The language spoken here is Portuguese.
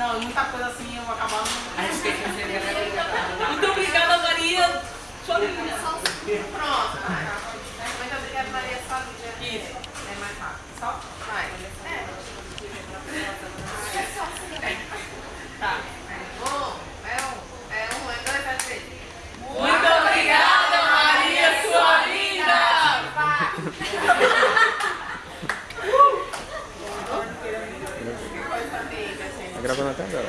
Não, muita coisa assim eu vou acabar não. A gente tem que fazer Muito obrigada, Maria. Sua linda. Pronto, Maria. Tá gravando até agora.